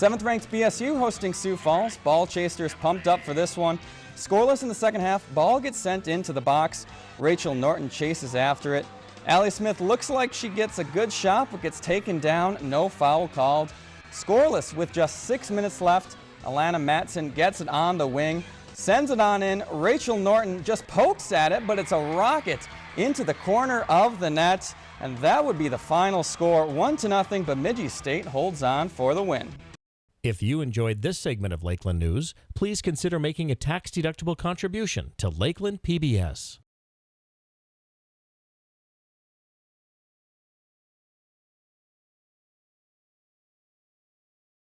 Seventh ranked BSU hosting Sioux Falls. Ball chasers pumped up for this one. Scoreless in the second half, ball gets sent into the box. Rachel Norton chases after it. Allie Smith looks like she gets a good shot but gets taken down, no foul called. Scoreless with just six minutes left. Alana Matson gets it on the wing, sends it on in. Rachel Norton just pokes at it, but it's a rocket into the corner of the net. And that would be the final score, one to nothing. Bemidji State holds on for the win. If you enjoyed this segment of Lakeland News, please consider making a tax-deductible contribution to Lakeland PBS.